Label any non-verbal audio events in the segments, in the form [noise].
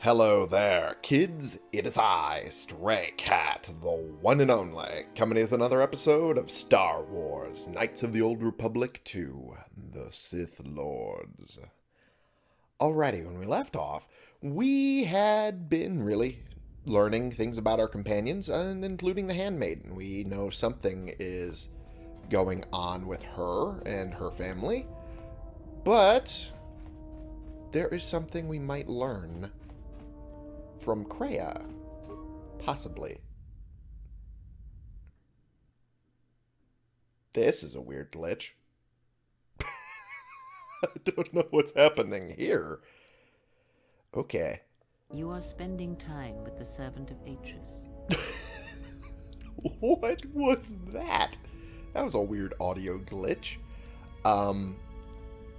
Hello there, kids. It is I, Stray Cat, the one and only, coming with another episode of Star Wars Knights of the Old Republic 2 The Sith Lords. Alrighty, when we left off, we had been really learning things about our companions, and including the handmaiden. We know something is going on with her and her family, but there is something we might learn from Kreia. Possibly. This is a weird glitch. [laughs] I don't know what's happening here. Okay. You are spending time with the servant of Atris. [laughs] what was that? That was a weird audio glitch. Um,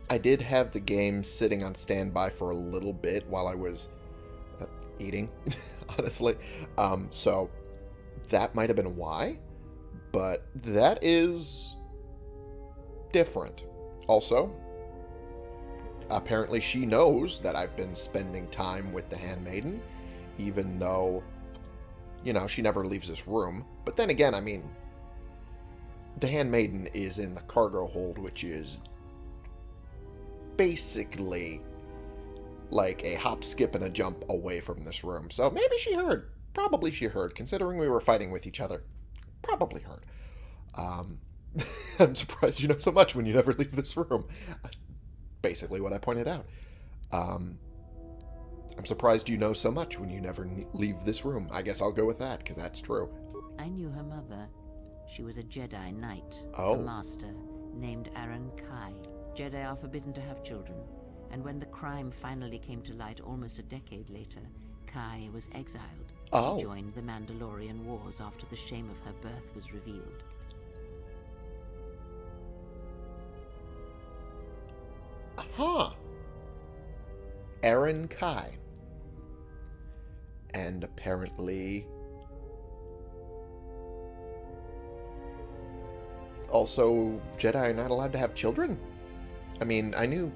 I did have the game sitting on standby for a little bit while I was eating, [laughs] honestly. Um, so that might have been why, but that is different. Also, apparently she knows that I've been spending time with the handmaiden, even though, you know, she never leaves this room. But then again, I mean, the handmaiden is in the cargo hold, which is basically like a hop, skip, and a jump away from this room. So maybe she heard. Probably she heard, considering we were fighting with each other. Probably heard. Um, [laughs] I'm surprised you know so much when you never [laughs] leave this room. Basically what I pointed out. Um, I'm surprised you know so much when you never leave this room. I guess I'll go with that, because that's true. I knew her mother. She was a Jedi Knight, Oh. a master, named Arren Kae. Jedi are forbidden to have children, and when the crime finally came to light almost a decade later, Kae was exiled. Oh. She joined the Mandalorian Wars after the shame of her birth was revealed. Huh. Arren Kae. And apparently... Also, Jedi are not allowed to have children? I mean, I knew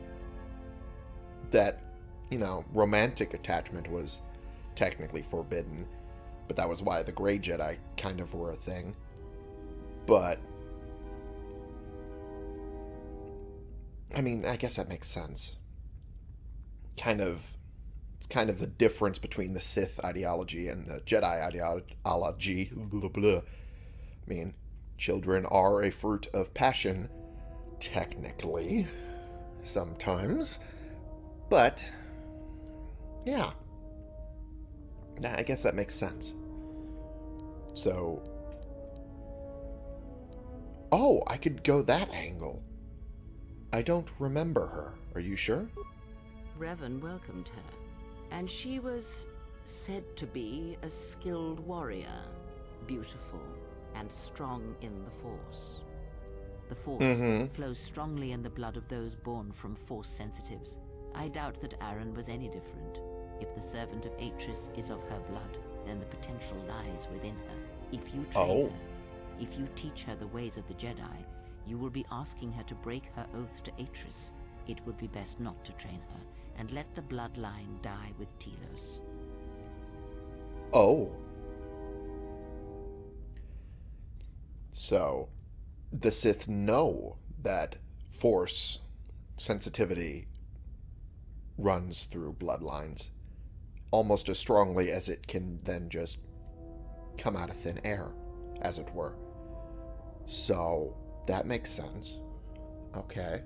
that, you know, romantic attachment was technically forbidden, but that was why the Grey Jedi kind of were a thing. But I mean, I guess that makes sense. Kind of, it's kind of the difference between the Sith ideology and the Jedi ideology. Blah, blah. I mean, children are a fruit of passion, technically, sometimes. But, yeah. Nah, I guess that makes sense. So, oh, I could go that angle. I don't remember her. Are you sure? Revan welcomed her, and she was said to be a skilled warrior, beautiful, and strong in the Force. The Force Mhm. flows strongly in the blood of those born from Force sensitives. I doubt that Arren was any different. If the servant of Atris is of her blood, then the potential lies within her. If you train Oh. her, if you teach her the ways of the Jedi, you will be asking her to break her oath to Atris. It would be best not to train her, and let the bloodline die with Telos. Oh. So, the Sith know that Force sensitivity runs through bloodlines almost as strongly as it can then just come out of thin air, as it were. So, that makes sense. Okay.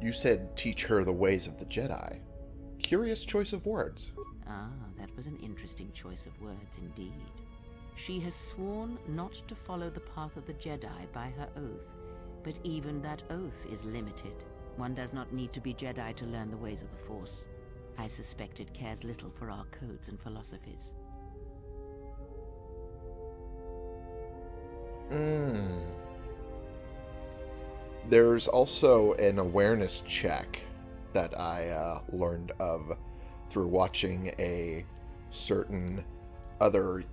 You said teach her the ways of the Jedi. Curious choice of words. Ah, that was an interesting choice of words indeed. She has sworn not to follow the path of the Jedi by her oath, but even that oath is limited. One does not need to be Jedi to learn the ways of the Force. I suspect it cares little for our codes and philosophies. Mm. There's also an awareness check that I uh, learned of through watching a certain other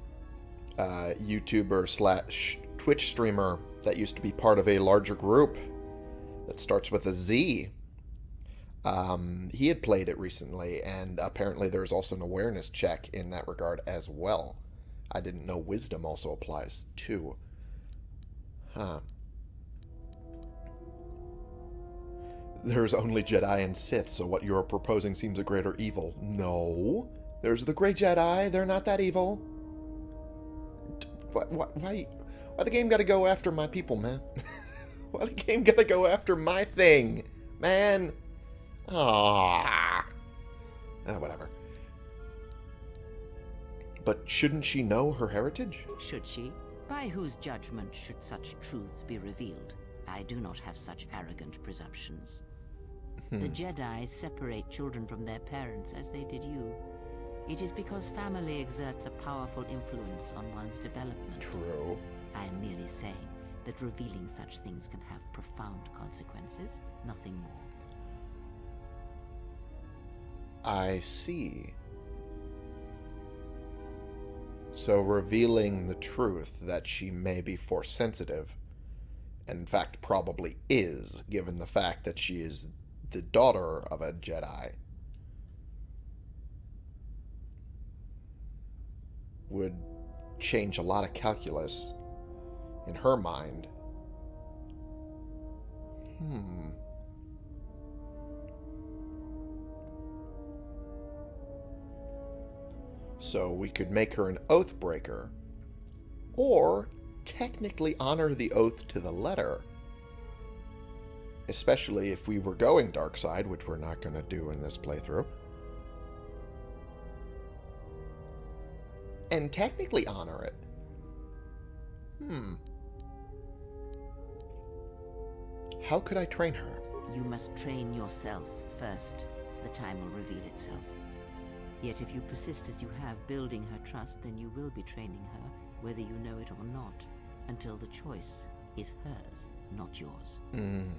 uh, YouTuber slash Twitch streamer that used to be part of a larger group that starts with a Z. Um, he had played it recently, and apparently there's also an awareness check in that regard as well. I didn't know wisdom also applies too. Huh. There's only Jedi and Sith, so what you're proposing seems a greater evil. No. There's the Grey Jedi. They're not that evil. Why, why, why, why the game gotta go after my people, man? [laughs] why the game gotta go after my thing? Man. Ah. Ah, whatever. But shouldn't she know her heritage? Should she? By whose judgment should such truths be revealed? I do not have such arrogant presumptions. The Jedi separate children from their parents as they did you. It is because family exerts a powerful influence on one's development. True. I am merely saying that revealing such things can have profound consequences, nothing more. I see. So revealing the truth that she may be force sensitive, and in fact probably is, given the fact that she is the daughter of a Jedi, would change a lot of calculus in her mind. Hmm. So we could make her an oath breaker, or technically honor the oath to the letter. Especially if we were going dark side, which we're not going to do in this playthrough. And technically honor it. Hmm. How could I train her? You must train yourself first. The time will reveal itself. Yet if you persist as you have, building her trust, then you will be training her, whether you know it or not, until the choice is hers, not yours. Hmm.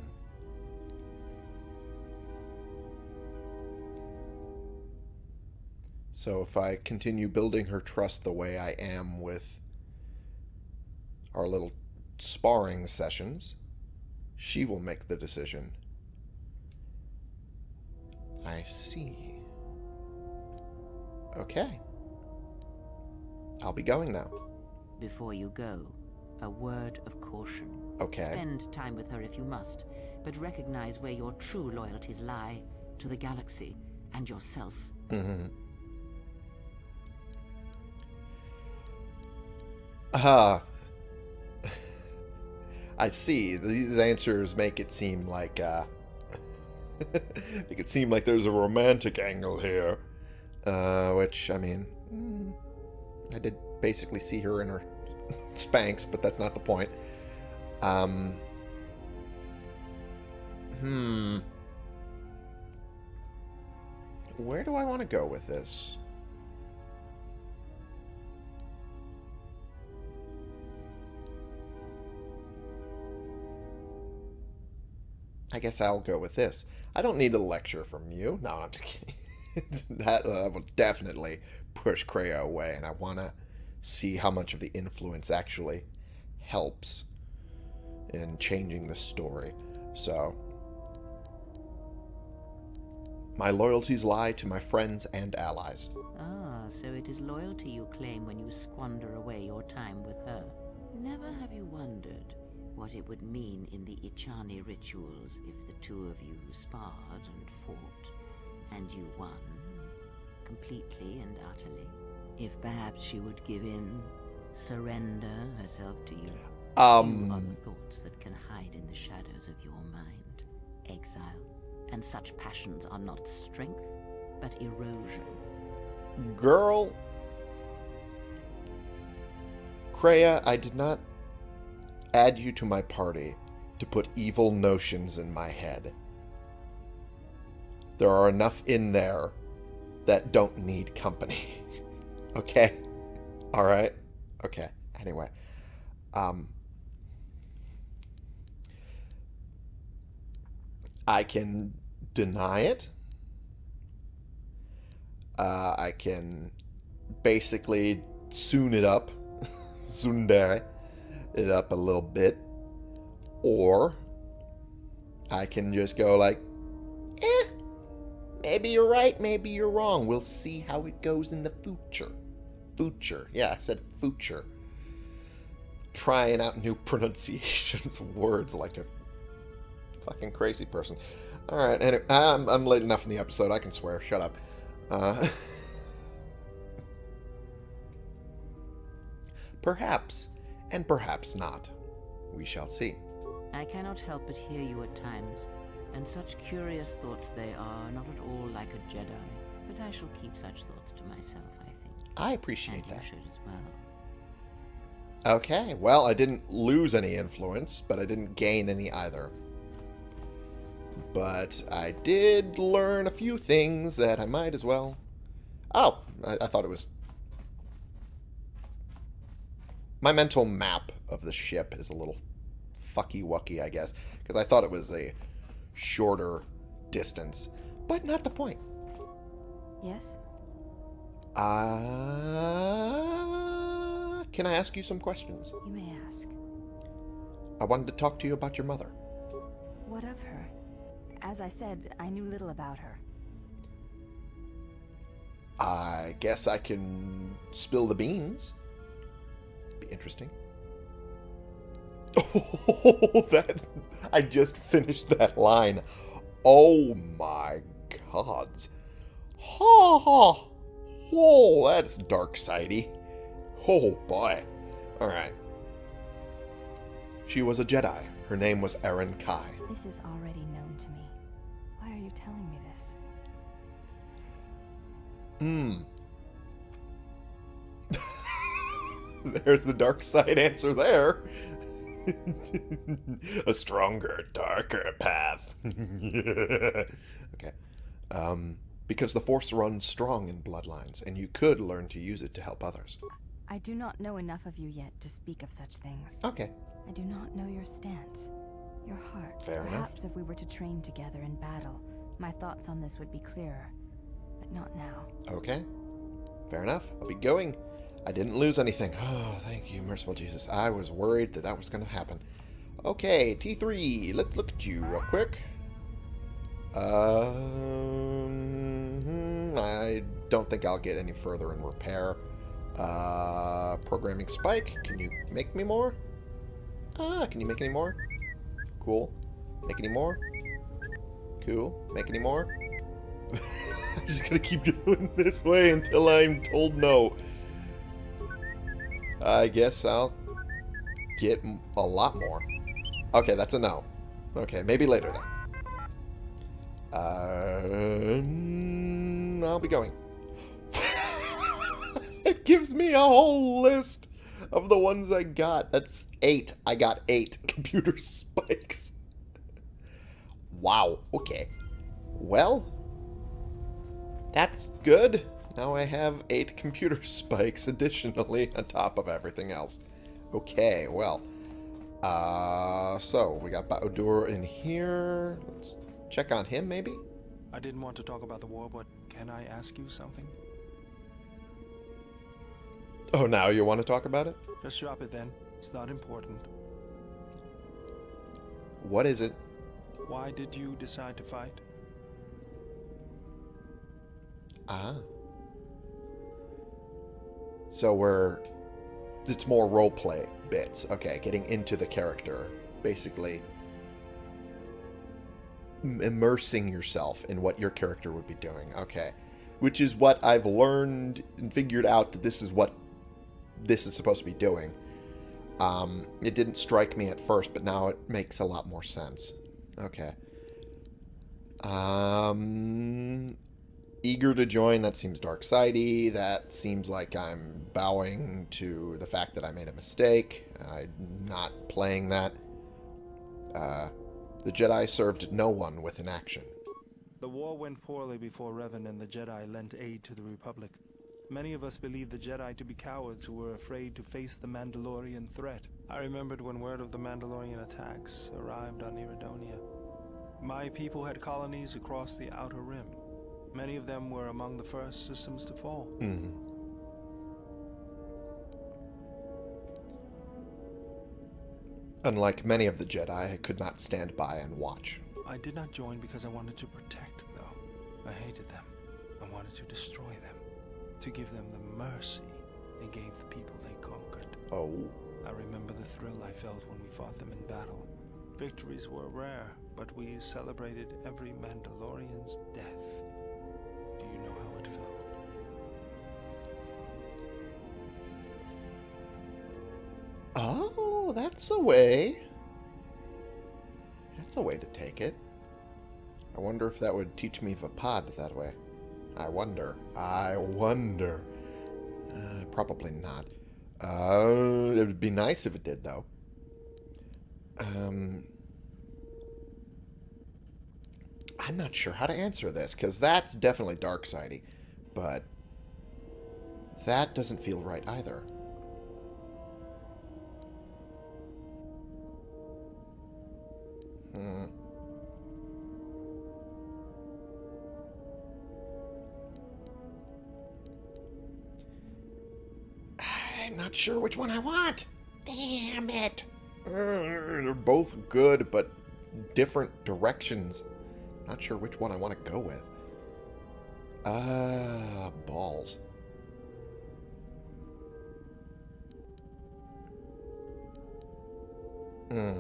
So if I continue building her trust the way I am with our little sparring sessions, she will make the decision. I see. Okay. I'll be going now. Before you go, a word of caution. Okay. Spend time with her if you must, but recognize where your true loyalties lie to the galaxy and yourself. Mm-hmm. Ah. I see. These answers make it seem like, uh... [laughs] make it seem like there's a romantic angle here. Uh, which, I mean... mm, I did basically see her in her [laughs] Spanx, but that's not the point. Um... Hmm... Where do I want to go with this? I guess I'll go with this. I don't need a lecture from you. No, I'm just kidding. [laughs] that uh, will definitely push Kreia away, and I want to see how much of the influence actually helps in changing the story. So, my loyalties lie to my friends and allies. Ah, so it is loyalty you claim when you squander away your time with her. Never have you wondered what it would mean in the Echani rituals if the two of you sparred and fought, and you won, completely and utterly? If perhaps she would give in, surrender herself to you? Few are Um, the thoughts that can hide in the shadows of your mind. Exile. And such passions are not strength, but erosion. girl. Kreia, I did not add you to my party to put evil notions in my head. There are enough in there that don't need company. [laughs] okay? Alright? Okay. Anyway. Um I can deny it. Uh, I can basically soon it up, [laughs] tsundere it up a little bit, or I can just go like, eh, Maybe you're right, maybe you're wrong. We'll see how it goes in the future. Future. Yeah, I said future. Trying out new [laughs] pronunciations words like a fucking crazy person. Alright, anyway, I'm, I'm late enough in the episode. I can swear. Shut up. Uh, [laughs] perhaps, and perhaps not. We shall see. I cannot help but hear you at times, and such curious thoughts they are, not at all like a Jedi. But I shall keep such thoughts to myself, I think. I appreciate and you that. should as well. Okay, well, I didn't lose any influence, but I didn't gain any either. But I did learn a few things that I might as well. Oh, I, I thought it was. My mental map of the ship is a little fucky wucky, I guess, because I thought it was a shorter distance, but not the point. Yes? Uh, can I ask you some questions? You may ask. I wanted to talk to you about your mother. What of her? As I said, I knew little about her. I guess I can spill the beans. Interesting. Oh, [laughs] that I just finished that line. Oh my gods. Ha ha. Whoa, that's dark sidey. Oh boy. Alright. She was a Jedi. Her name was Arren Kae. This is already known to me. Why are you telling me this? Hmm. [laughs] There's the dark side answer there. [laughs] A stronger, darker path. [laughs] okay. Um, because the Force runs strong in bloodlines, and you could learn to use it to help others. I do not know enough of you yet to speak of such things. Okay. I do not know your stance, your heart. Fair enough. Perhaps if we were to train together in battle, my thoughts on this would be clearer. But not now. Okay. Fair enough. I'll be going. I didn't lose anything. [sighs] Oh, thank you, merciful Jesus. I was worried that that was going to happen. Okay, T3. Let's look at you real quick. Um, I don't think I'll get any further in repair. Uh, programming spike. Can you make me more? Ah, can you make any more? Cool. Make any more? Cool. Make any more? [laughs] I'm just gonna keep [laughs] doing this way until I'm told no. I guess I'll get a lot more. Okay, that's a no. Okay, maybe later then. Um, I'll be going. [laughs] it gives me a whole list of the ones I got. That's eight. I got eight [laughs] computer spikes. wow. Okay. Well, that's good. Now I have eight [laughs] computer spikes additionally on top of everything else. Okay, well. Uh, so we got Bao-Dur in here. Let's check on him, maybe? I didn't want to talk about the war, but can I ask you something? Oh, now you want to talk about it? Just drop it then. It's not important. What is it? Why did you decide to fight? Ah. So we're. It's more roleplay bits. Okay, getting into the character. Basically, immersing yourself in what your character would be doing. Okay. Which is what I've learned and figured out that this is what this is supposed to be doing. Um, it didn't strike me at first, but now it makes a lot more sense. Okay. Um, eager to join. That seems dark sidey. That seems like I'm bowing to the fact that I made a mistake. I'm not playing that. Uh, the Jedi served no one with inaction. The war went poorly before Revan and the Jedi lent aid to the Republic. Many of us believed the Jedi to be cowards who were afraid to face the Mandalorian threat. I remembered when word of the Mandalorian attacks arrived on Iridonia. My people had colonies across the Outer Rim. Many of them were among the first systems to fall. Mhm. Unlike many of the Jedi, I could not stand by and watch. I did not join because I wanted to protect, though. I hated them. I wanted to destroy them. To give them the mercy they gave the people they conquered. Oh. I remember the thrill I felt when we fought them in battle. Victories were rare, but we celebrated every Mandalorian's death. You know how it felt? Oh, that's a way. That's a way to take it. I wonder if that would teach me Vaapad that way. I wonder. I wonder. Uh, probably not. Uh, it would be nice if it did, though. Um, I'm not sure how to answer this, because that's definitely dark sidey, but that doesn't feel right either. Hmm. I'm not sure which one I want. Damn it. They're both good, but different directions. Not sure which one I want to go with. Ah, uh, balls. Hmm.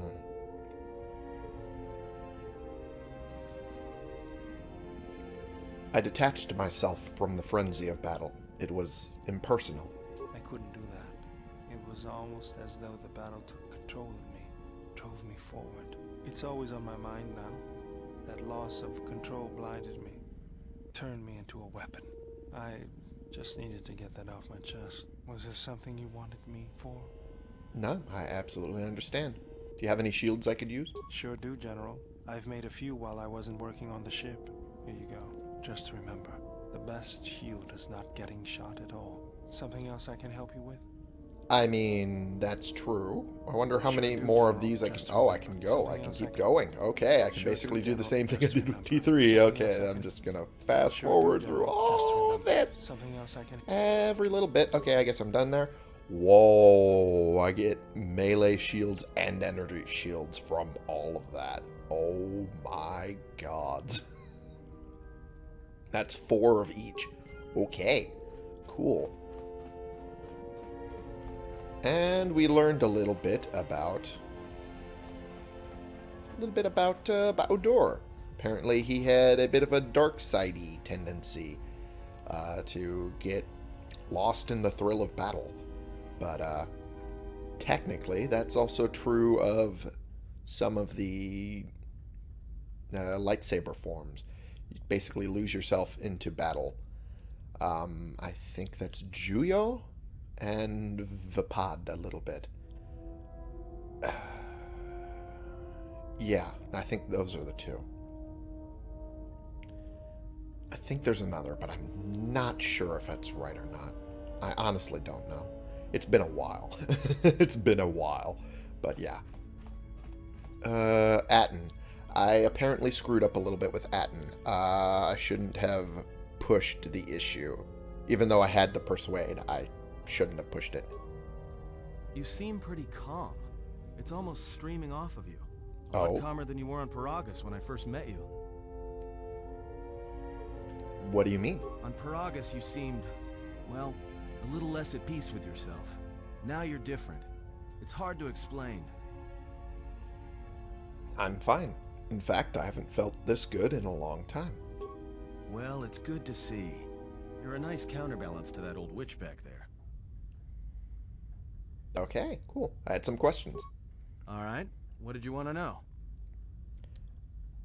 I detached myself from the frenzy of battle. It was impersonal. I couldn't do that. It was almost as though the battle took control of me, drove me forward. It's always on my mind now. That loss of control blinded me, turned me into a weapon. I just needed to get that off my chest. Was there something you wanted me for? No, I absolutely understand. Do you have any shields I could use? Sure do, General. I've made a few while I wasn't working on the ship. Here you go. Just remember, the best shield is not getting shot at all. Something else I can help you with? I mean, that's true. I wonder how many more of these I can... Oh, I can go. I can keep going. Okay, I can basically do the same thing I did with T3. Okay, I'm just gonna fast forward through all of this. Something else I can... Every little bit. Okay, I guess I'm done there. Whoa, I get melee shields and energy shields from all of that. Oh my god. [laughs] That's four of each. Okay, cool. And we learned a little bit about... A little bit about uh. Apparently he had a bit of a dark sidey tendency uh, to get lost in the thrill of battle. But uh, technically, that's also true of some of the uh, lightsaber forms. You basically lose yourself into battle. Um, I think that's Juyo and Vaapad a little bit. [sighs] yeah, I think those are the two. I think there's another, but I'm not sure if that's right or not. I honestly don't know. It's been a while. [laughs] it's been a while. But yeah. Uh, Atton. I apparently screwed up a little bit with Atton. Uh, I shouldn't have pushed the issue. Even though I had the persuade, I shouldn't have pushed it. You seem pretty calm. It's almost streaming off of you. A Oh. lot calmer than you were on Peragus when I first met you. What do you mean? On Peragus, you seemed, well, a little less at peace with yourself. Now you're different. It's hard to explain. I'm fine. In fact, I haven't felt this good in a long time. Well, it's good to see. You're a nice counterbalance to that old witch back there. Okay, cool. I had some questions. All right. What did you want to know?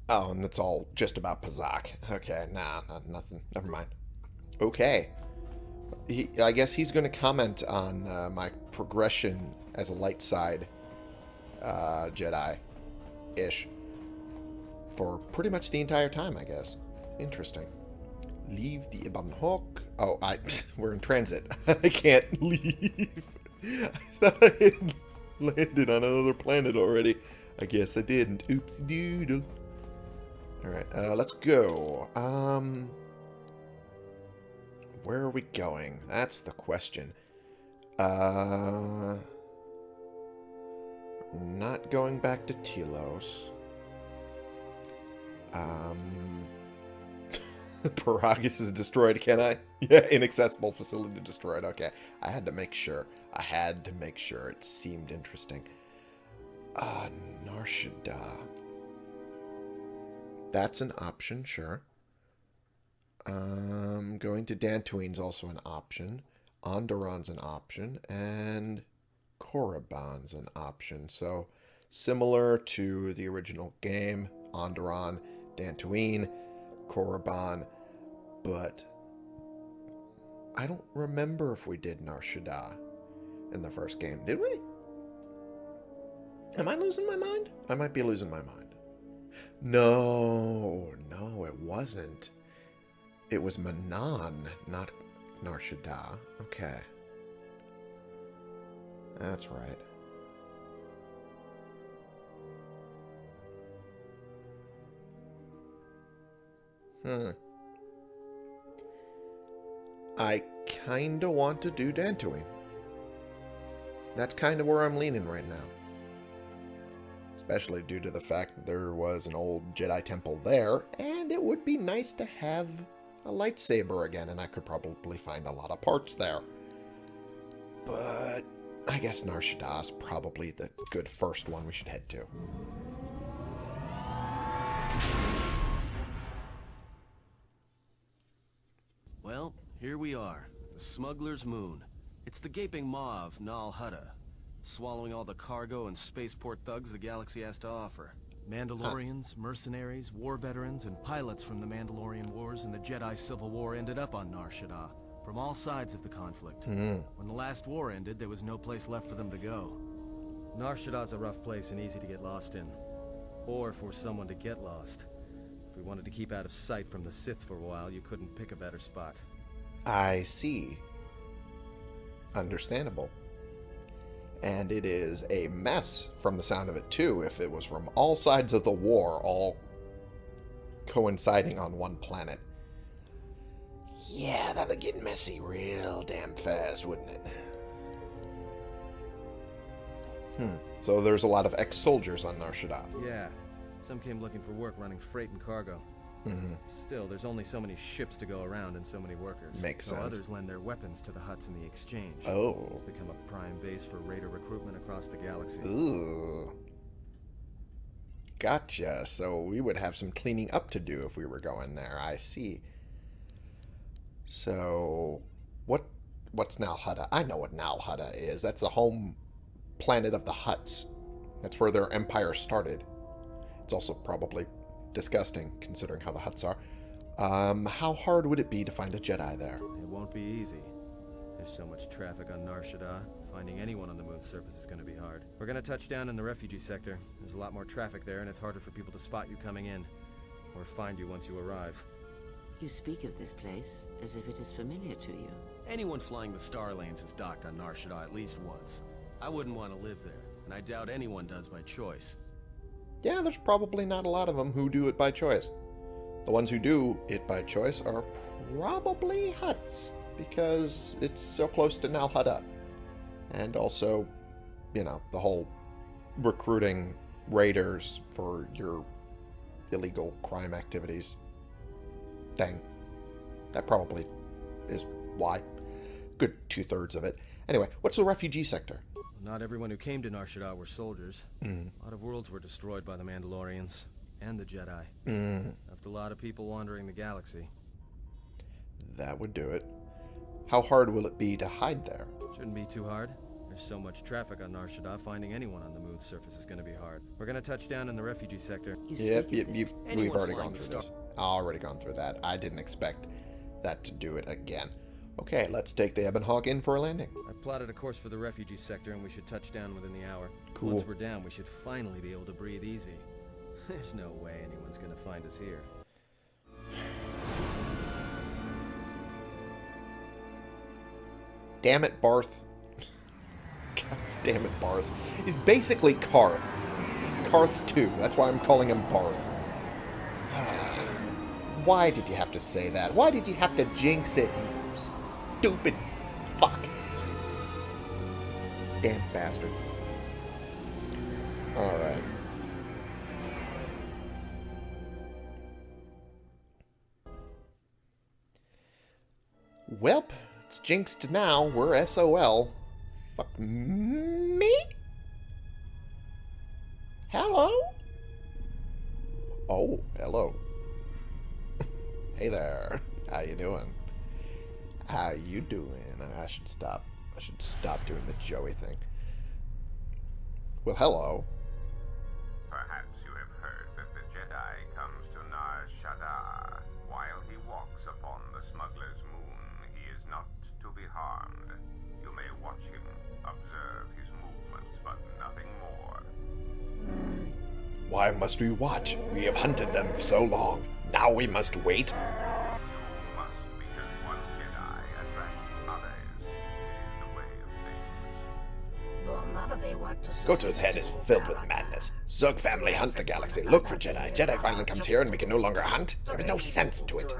Oh, and that's all just about Pazaak. Okay, nah, not, nothing. Never mind. Okay. He, I guess he's going to comment on uh, my progression as a light side uh, Jedi-ish for pretty much the entire time, I guess. Interesting. Leave the Ebon Hawk. Oh, I [laughs] we're in transit. [laughs] I can't [laughs] leave. [laughs] I thought I had landed on another planet already. I guess I didn't. Oopsie doodle. Alright, uh, let's go. Um, where are we going? That's the question. Uh, not going back to Telos. Um, [laughs] Peragus is destroyed, can I? [laughs] Yeah, inaccessible facility destroyed. Okay. I had to make sure. I had to make sure. It seemed interesting. Uh, Nar Shaddaa. That's an option, sure. Um, going to Dantooine's also an option. Onderon's an option. And Korriban's an option. So, similar to the original game, Onderon, Dantooine, Korriban, but I don't remember if we did Nar Shaddaa in the first game. Did we? Am I losing my mind? I might be losing my mind. No, no, it wasn't. It was Manaan, not Nar Shaddaa. Okay. That's right. Hmm. I kinda want to do Dantooine. That's kind of where I'm leaning right now. Especially due to the fact that there was an old Jedi temple there, and it would be nice to have a lightsaber again, and I could probably find a lot of parts there. But I guess Nar Shaddaa is probably the good first one we should head to. Well, here we are. The Smuggler's Moon. It's the gaping maw of Nal Hutta, swallowing all the cargo and spaceport thugs the galaxy has to offer. Mandalorians, mercenaries, war veterans, and pilots from the Mandalorian Wars and the Jedi Civil War ended up on Nar Shaddaa, from all sides of the conflict. Hmm. When the last war ended, there was no place left for them to go. Nar Shaddaa's a rough place and easy to get lost in. Or for someone to get lost. If we wanted to keep out of sight from the Sith for a while, you couldn't pick a better spot. I see. Understandable. And it is a mess from the sound of it, too, if it was from all sides of the war, all coinciding on one planet. Yeah, that'd get messy real damn fast, wouldn't it? Hmm. So there's a lot of ex-soldiers on Nar Shaddaa. Yeah, some came looking for work running freight and cargo. Hmm Still, there's only so many ships to go around and so many workers. Makes so sense. others lend their weapons to the hutts in the exchange. Oh. It's become a prime base for raider recruitment across the galaxy. Ooh. Gotcha. So we would have some cleaning up to do if we were going there. I see. So, what? What's Nal Hutta? I know what Nal Hutta is. That's the home planet of the Hutts. That's where their empire started. It's also probably disgusting, considering how the Hutts are. Um, how hard would it be to find a Jedi there? It won't be easy. There's so much traffic on Nar Shaddaa. Finding anyone on the moon's surface is going to be hard. We're going to touch down in the refugee sector. There's a lot more traffic there, and it's harder for people to spot you coming in. Or find you once you arrive. You speak of this place as if it is familiar to you. Anyone flying the Star Lanes has docked on Nar Shaddaa at least once. I wouldn't want to live there, and I doubt anyone does by choice. Yeah, there's probably not a lot of them who do it by choice. The ones who do it by choice are probably Hutts, because it's so close to Nal. And also, you know, the whole recruiting raiders for your illegal crime activities thing. That probably is why. Good two thirds of it. Anyway, what's the refugee sector? Not everyone who came to Nar Shaddaa were soldiers. Mm. A lot of worlds were destroyed by the Mandalorians and the Jedi. Mm, Left a lot of people wandering the galaxy. that would do it. How hard will it be to hide there? Shouldn't be too hard. There's so much traffic on Nar Shaddaa, finding anyone on the moon's surface is going to be hard. We're going to touch down in the refugee sector. You Yep, yep, of yep. We've already gone through this. Already gone through that. I didn't expect that to do it again. Okay, let's take the Ebon Hawk in for a landing. I plotted a course for the refugee sector, and we should touch down within the hour. Cool. Once we're down, we should finally be able to breathe easy. [laughs] There's no way anyone's going to find us here. Damn it, Barth. [laughs] God damn it, Barth. He's basically Karth. Karth 2. That's why I'm calling him Barth. [sighs] Why did you have to say that? Why did you have to jinx it, stupid fuck. Damn bastard. Alright. Welp, it's jinxed now. We're SOL. Fuck me. You doing? I should stop. I should stop doing the Joey thing. Well, hello. Perhaps you have heard that the Jedi comes to Nar Shaddaa. While he walks upon the smuggler's moon, he is not to be harmed. You may watch him, observe his movements, but nothing more. Why must we watch? We have hunted them for so long. Now we must wait. Things. Head is filled with madness. Zug family hunt the galaxy, look for Jedi. Jedi finally comes here and we can no longer hunt? There is no sense to it.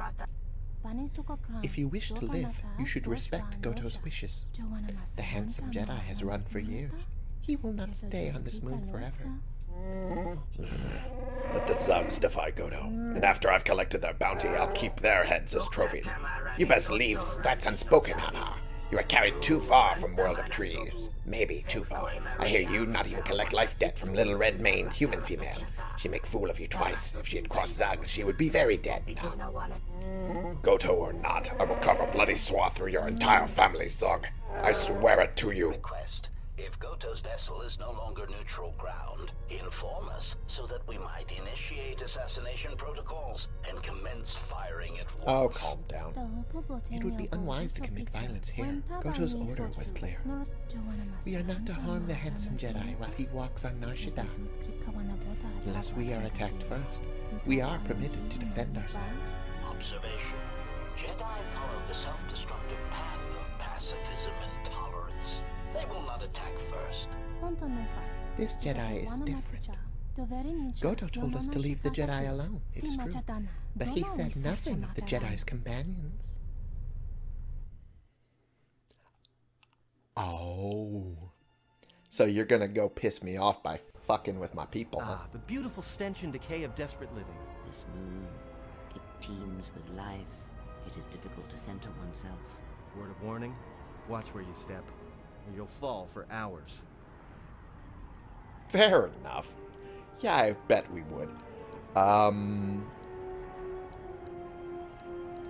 If you wish to live, you should respect Goto's wishes. The handsome Jedi has run for years. He will not stay on this moon forever. Let the Zugs defy Goto. And after I've collected their bounty, I'll keep their heads as trophies. You best leave. That's unspoken, Hanharr. You are carried too far from World of Trees. Maybe too far. I hear you not even collect life debt from little red-maned human female. She make fool of you twice. If she had crossed Zugs, she would be very dead now. Goto or not, I will carve a bloody swath through your entire family, Zug. I swear it to you. request. If Goto's vessel is no longer neutral ground, inform us so that we might initiate assassination protocols and commence firing at once. Oh, calm down. It would be unwise to commit violence here. Goto's order was clear. We are not to harm the handsome Jedi while he walks on Nar Shaddaa. Unless we are attacked first, we are permitted to defend ourselves. Observation. This Jedi is different. Goto told us to leave the Jedi alone, it is true. But he said nothing of the Jedi's companions. Oh. So you're gonna go piss me off by fucking with my people, huh? Ah, the beautiful stench and decay of desperate living. This moon, it teems with life. It is difficult to center oneself. Word of warning, watch where you step, or you'll fall for hours. Fair enough. Yeah, I bet we would. Um.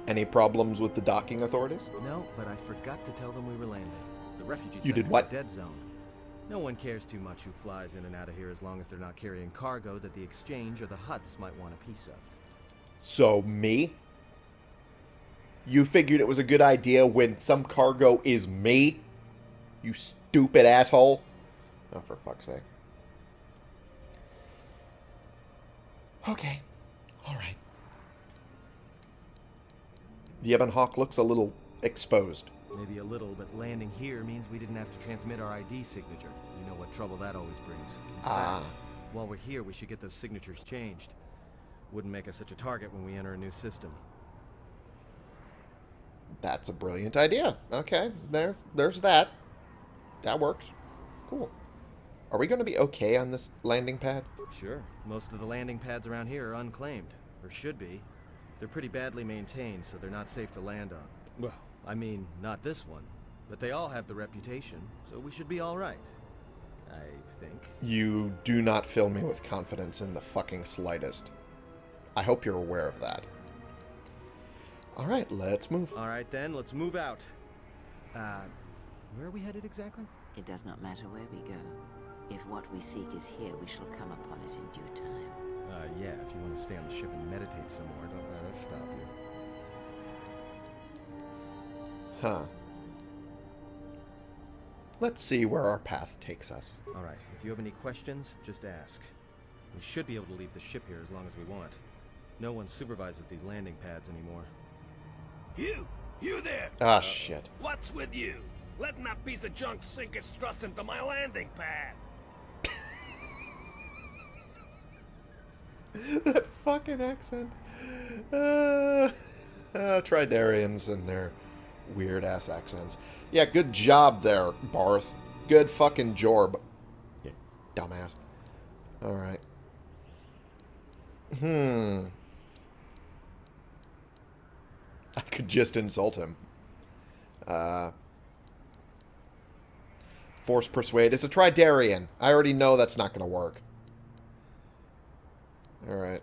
Any problems with the docking authorities? No, but I forgot to tell them we were landing. The refugee You did what? dead zone. No one cares too much who flies in and out of here as long as they're not carrying cargo that the exchange or the Hutts might want a piece of. So, me? You figured it was a good idea when some cargo is me? You stupid asshole. Oh, for fuck's sake. Okay. Alright. The Ebon Hawk looks a little exposed. Maybe a little, but landing here means we didn't have to transmit our ID signature. You know what trouble that always brings. In Ah. fact, while we're here, we should get those signatures changed. Wouldn't make us such a target when we enter a new system. That's a brilliant idea. Okay, there, there's that. That works. Cool. Are we going to be okay on this landing pad? Sure. Most of the landing pads around here are unclaimed, or should be. They're pretty badly maintained, so they're not safe to land on. Well, I mean, not this one. But they all have the reputation, so we should be alright. I think. You do not fill me with confidence in the fucking slightest. I hope you're aware of that. All right, let's move. Alright then, let's move out. Uh, where are we headed exactly? It does not matter where we go. If what we seek is here, we shall come upon it in due time. Uh, yeah, if you want to stay on the ship and meditate some more, don't let us stop you. Huh. Let's see where our path takes us. Alright, if you have any questions, just ask. We should be able to leave the ship here as long as we want. No one supervises these landing pads anymore. You! You there! Ah, shit. What's with you? Letting that piece of junk sink its struts into my landing pad! [laughs] that fucking accent. Uh, [laughs] uh, Toydarians and their weird ass accents. Yeah, good job there, Barth. Good fucking jorb. You dumbass. Alright. Hmm. [laughs] I could just insult him. Uh, force persuade. It's a Toydarian. I already know that's not going to work. Alright.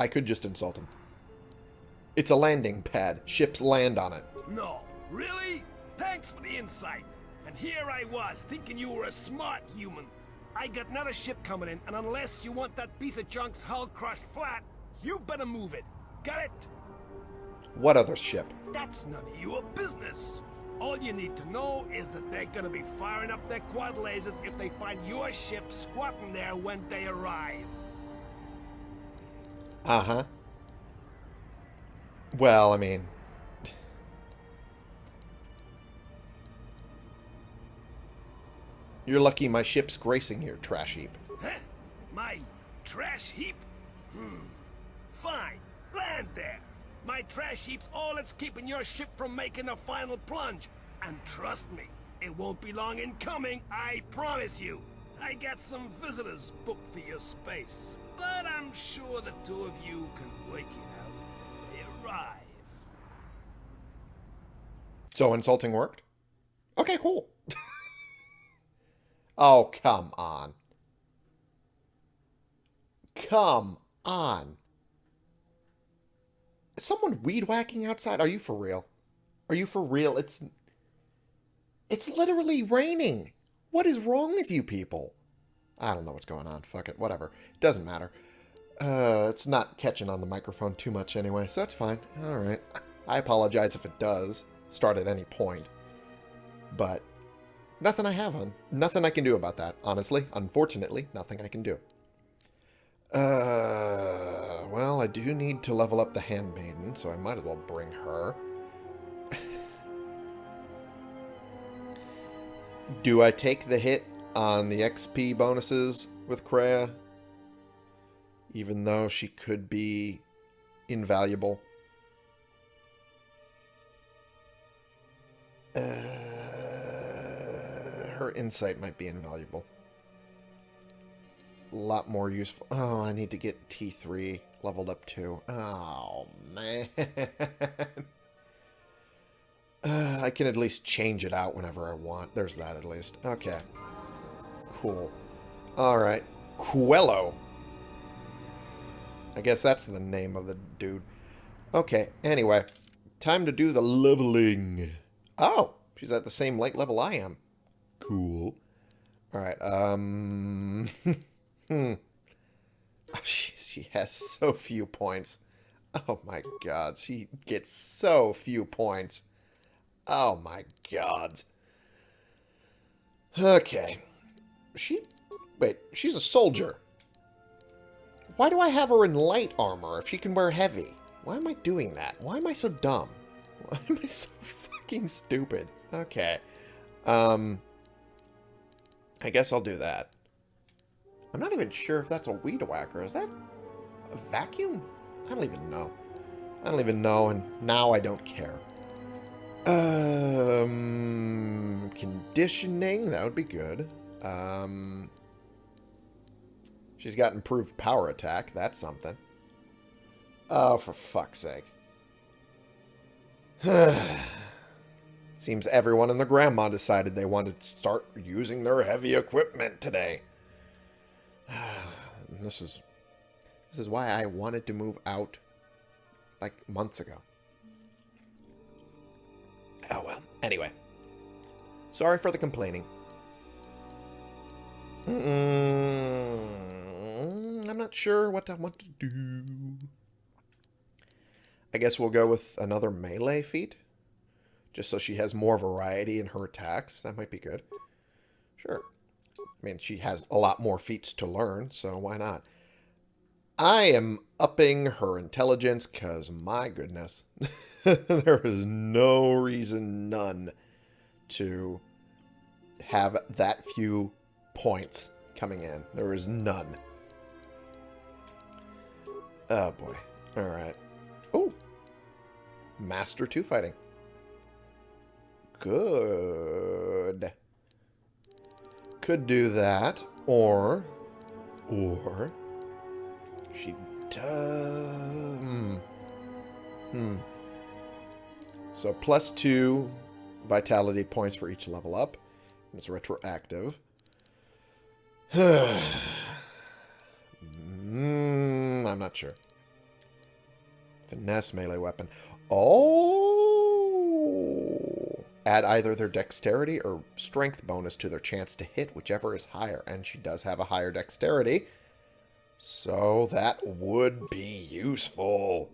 I could just insult him. It's a landing pad. Ships land on it. No, really? Thanks for the insight. And here I was, thinking you were a smart human. I got another ship coming in, and unless you want that piece of junk's hull crushed flat, you better move it. Got it? What other ship? That's none of your business. All you need to know is that they're gonna be firing up their quad lasers if they find your ship squatting there when they arrive. Uh-huh. Well, I mean... You're lucky my ship's gracing here, trash heap. Huh? My trash heap? Hmm. Fine. Land there. My trash heap's all that's keeping your ship from making a final plunge. And trust me, it won't be long in coming, I promise you. I got some visitors booked for your space, but I'm sure the two of you can work it out when they arrive. So insulting worked? Okay, cool. [laughs] oh, come on. Come on. Is someone weed whacking outside? Are you for real? Are you for real? It's it's literally raining. What is wrong with you people? I don't know what's going on. Fuck it. Whatever. It doesn't matter. Uh, it's not catching on the microphone too much anyway, so that's fine. All right. I apologize if it does start at any point. But nothing I have on. Nothing I can do about that, honestly. Unfortunately, nothing I can do. Uh, well, I do need to level up the handmaiden, so I might as well bring her. do I take the hit on the XP bonuses with Kreia? Even though she could be invaluable. Uh, her insight might be invaluable. A lot more useful. Oh, I need to get T3 leveled up too. Oh, man. [laughs] Uh, I can at least change it out whenever I want. There's that at least. Okay. Cool. Alright. Quello. I guess that's the name of the dude. Okay, anyway. Time to do the leveling. Oh, she's at the same light level I am. Cool. Alright, um... [laughs] hmm. [laughs] Oh, she, she has so few points. Oh my god, she gets so few points. Oh my god. Okay. She... Wait, she's a soldier. Why do I have her in light armor if she can wear heavy? Why am I doing that? Why am I so dumb? [laughs] Why am I so fucking stupid? Okay. Um... I guess I'll do that. I'm not even sure if that's a weed whacker. Is that a vacuum? I don't even know. I don't even know, and now I don't care. Um, conditioning, that would be good. Um, she's got improved power attack. That's something. Oh, for fuck's sake. [sighs] Seems everyone and the grandma decided they wanted to start using their heavy equipment today. [sighs] this is this is why I wanted to move out like months ago. Oh well. Anyway. Sorry for the complaining. Mm -mm, I'm not sure what I want to do. I guess we'll go with another melee feat. Just so she has more variety in her attacks. That might be good. Sure. I mean, she has a lot more feats to learn, so why not? I am upping her intelligence because, my goodness, [laughs] there is no reason, none, to have that few points coming in. There is none. Oh, boy. Alright. Oh! Master 2 fighting. Good. Could do that, or... Or... She does... Hmm. Hmm. So plus two vitality points for each level up. And It's retroactive. [sighs] mm, I'm not sure. Finesse melee weapon. Oh! Add either their dexterity or strength bonus to their chance to hit, whichever is higher. And she does have a higher dexterity. So that would be useful.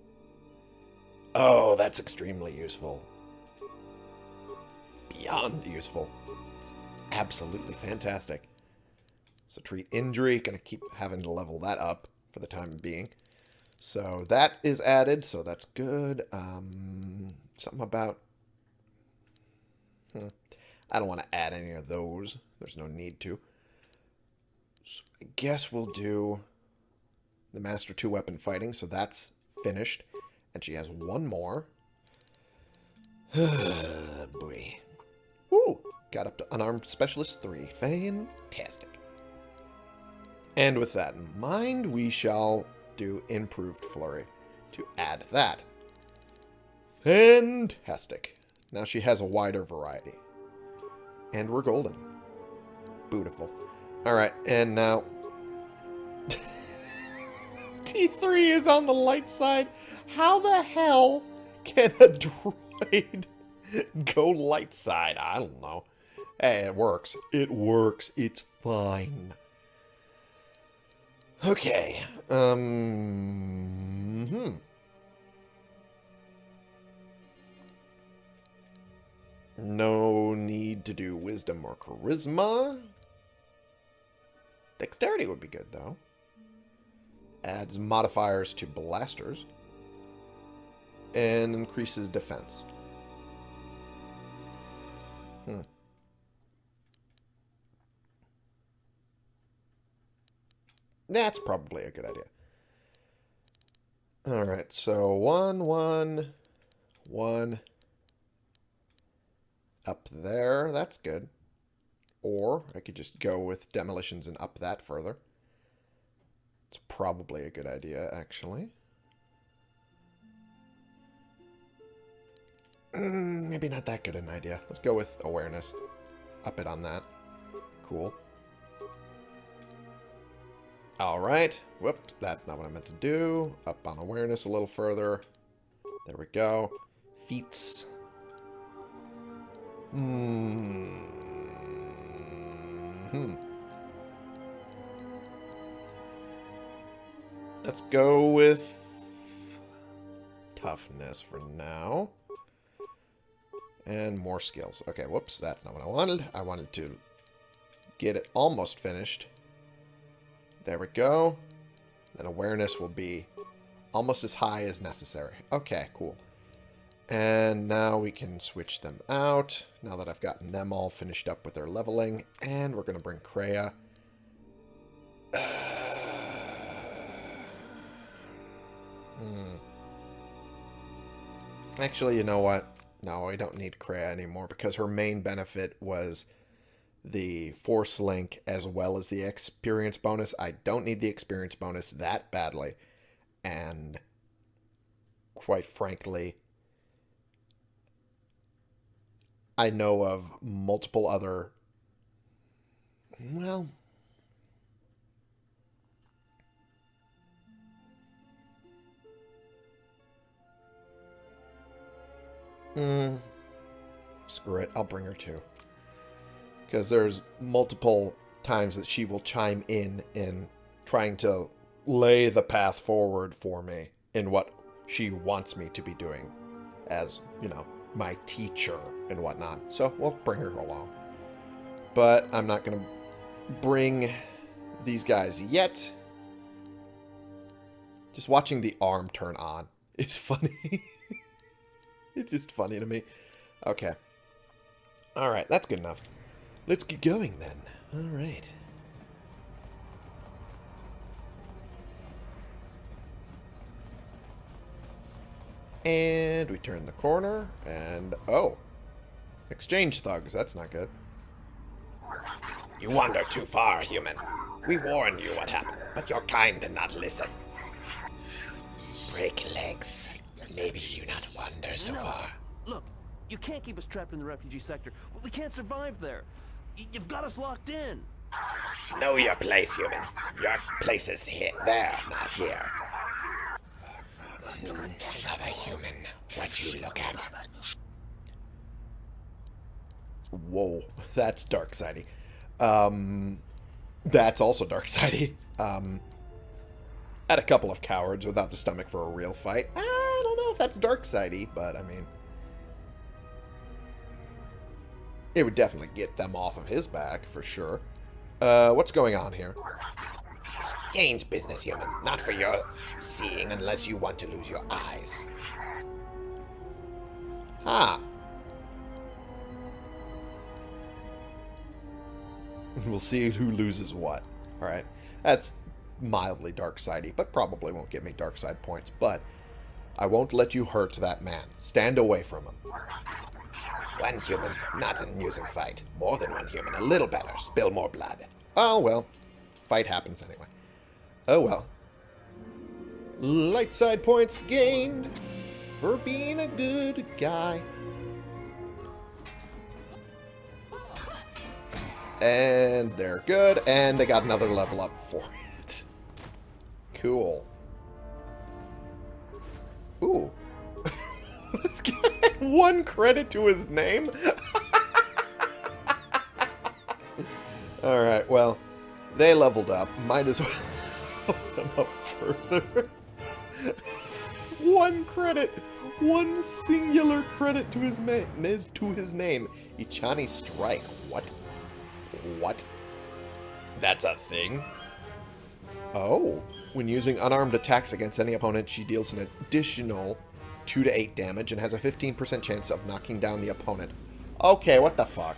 Oh, that's extremely useful. It's beyond useful. It's absolutely fantastic. So treat injury, gonna keep having to level that up for the time being. So that is added, so that's good. Um, something about... Hmm, I don't want to add any of those. There's no need to. So I guess we'll do the Master 2 weapon fighting, so that's finished. And she has one more. [sighs] Boy. Woo! Got up to Unarmed Specialist 3. Fantastic. And with that in mind, we shall do Improved Flurry to add that. Fantastic. Now she has a wider variety. And we're golden. Beautiful. Alright, and now... [laughs] T3 is on the light side. How the hell can a [laughs] droid go light side? I don't know. Hey, it works. It works. It's fine. Okay. Um. Hmm. No need to do wisdom or charisma. Dexterity would be good, though. Adds modifiers to blasters. And increases defense. Hmm. That's probably a good idea. Alright, so one, one, one, up there. That's good. Or I could just go with demolitions and up that further. It's probably a good idea, actually. Mm, maybe not that good an idea. Let's go with awareness. Up it on that. Cool. Alright. Whoops, that's not what I meant to do. Up on awareness a little further. There we go. Feats. Hmm. Hmm. Let's go with toughness for now. And more skills. Okay, whoops, that's not what I wanted. I wanted to get it almost finished. There we go. Then awareness will be almost as high as necessary. Okay, cool. And now we can switch them out, now that I've gotten them all finished up with their leveling. And we're going to bring Kreia. [sighs] hmm. Actually, you know what? No, I don't need Kreia anymore because her main benefit was the Force Link as well as the experience bonus. I don't need the experience bonus that badly. And quite frankly, I know of multiple other. Well. Hmm. Screw it. I'll bring her too because there's multiple times that she will chime in in trying to lay the path forward for me in what she wants me to be doing as, you know, my teacher and whatnot. So we'll bring her along. But I'm not going to bring these guys yet. Just watching the arm turn on [laughs] is funny. [laughs] it's just funny to me. Okay. Alright, that's good enough. Let's get going then. All right. And we turn the corner, and oh, exchange thugs. That's not good. You wander too far, human. We warned you what happened, but your kind did not listen. Break legs. Maybe you not wander so no. far. Look, you can't keep us trapped in the refugee sector. We can't survive there. You've got us locked in. Know your place, human. Your place is here, there, not here. Hmm, another human. What you look at? Whoa, [laughs] that's dark sidey. Um, that's also dark sidey. Um, at a couple of cowards without the stomach for a real fight. I don't know if that's dark sidey, but I mean, it would definitely get them off of his back for sure. Uh, what's going on here? Strange business, human. Not for your seeing unless you want to lose your eyes. Ah. [laughs] We'll see who loses what. Alright. That's mildly dark sidey, but probably won't give me dark side points. But I won't let you hurt that man. Stand away from him. One human, not an amusing fight. More than one human, a little better. Spill more blood. Oh, well. Fight happens anyway. Oh, well. Light side points gained for being a good guy. And they're good, and they got another level up for [laughs] it. Cool. Ooh. [laughs] this guy had one credit to his name? [laughs] Alright, well, they leveled up. Might as well help them up further. one credit. One singular credit to his, to his name. Echani Strike. What? What? That's a thing? Oh. When using unarmed attacks against any opponent, she deals an additional 2 to 8 damage and has a 15% chance of knocking down the opponent. Okay, what the fuck?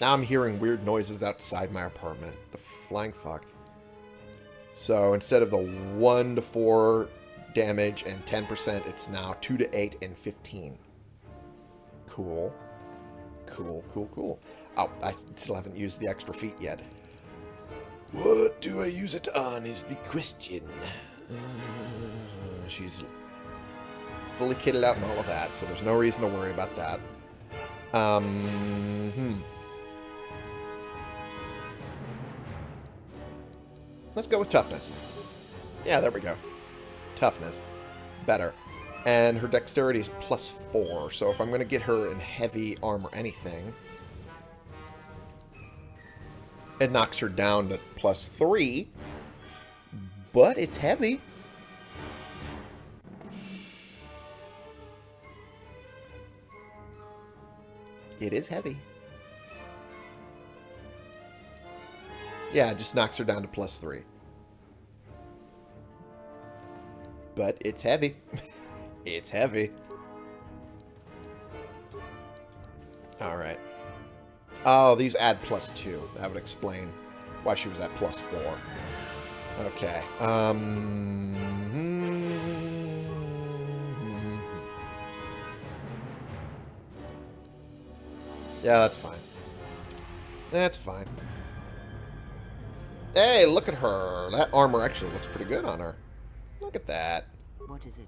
Now I'm hearing weird noises outside my apartment. The flying fuck. So instead of the 1 to 4 damage and 10%, it's now 2 to 8 and 15. Cool. Cool, cool, cool. Oh, I still haven't used the extra feat yet. What do I use it on is the question. Uh, she's fully kitted out and all of that, so there's no reason to worry about that. Um, hmm. Let's go with toughness. Yeah, there we go. Toughness. Better. And her dexterity is plus 4, so if I'm going to get her in heavy armor anything, it knocks her down to plus 3, but it's heavy. It is heavy. Yeah, it just knocks her down to plus 3. But it's heavy. [laughs] it's heavy. Alright. Oh, these add plus 2. That would explain why she was at plus 4. Okay. Um... Yeah, that's fine. That's fine. Hey, look at her. That armor actually looks pretty good on her. Look at that. What is it?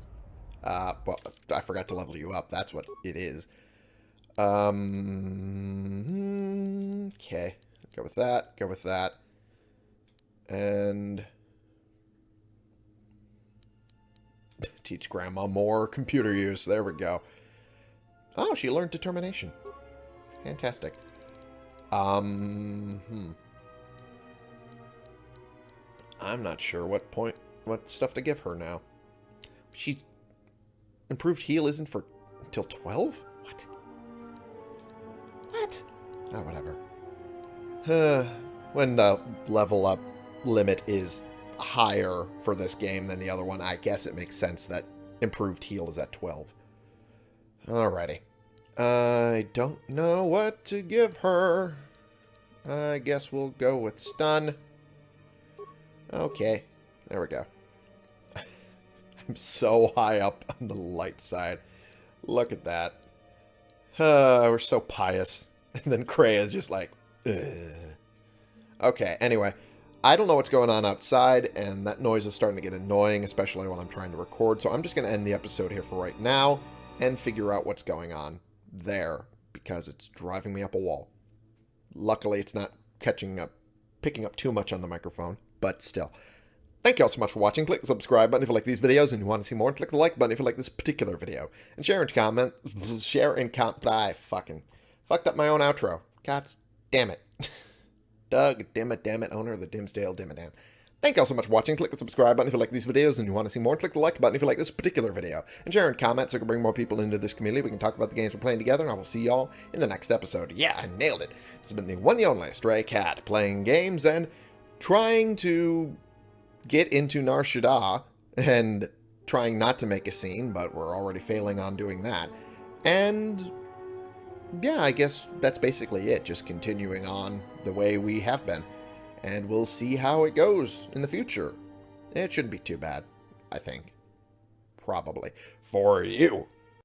Uh, well, I forgot to level you up. That's what it is. Um, okay. Go with that. Go with that. And teach grandma more computer use. There we go. Oh, she learned determination. Fantastic. Um, hmm. I'm not sure what point, what stuff to give her now. She's improved heal isn't for until 12? What? What? Oh, whatever. Uh, when the level up limit is higher for this game than the other one, I guess it makes sense that improved heal is at 12. Alrighty. I don't know what to give her. I guess we'll go with stun. Okay, there we go. I'm so high up on the light side. Look at that. Uh, [sighs] we're so pious. [laughs] And then Kreia is just like, Ugh. Okay, anyway. I don't know what's going on outside, and that noise is starting to get annoying, especially when I'm trying to record, so I'm just going to end the episode here for right now and figure out what's going on there, because it's driving me up a wall. Luckily, it's not catching up, picking up too much on the microphone, but still. Thank you all so much for watching. Click the subscribe button if you like these videos and you want to see more. Click the like button if you like this particular video. And share and comment. Share and comment. I fucking fucked up my own outro. God damn it. [laughs] Doug, damn it, damn it, owner of the Dimmsdale Dimmadome. Thank you all so much for watching. Click the subscribe button if you like these videos and you want to see more. Click the like button if you like this particular video. And share and comment so we can bring more people into this community. We can talk about the games we're playing together, and I will see y'all in the next episode. Yeah, I nailed it. This has been the one the only Stray Cat, playing games and trying to get into Nar Shaddaa and trying not to make a scene, but we're already failing on doing that. And yeah, I guess that's basically it, just continuing on the way we have been. And we'll see how it goes in the future. It shouldn't be too bad, I think. Probably. For you.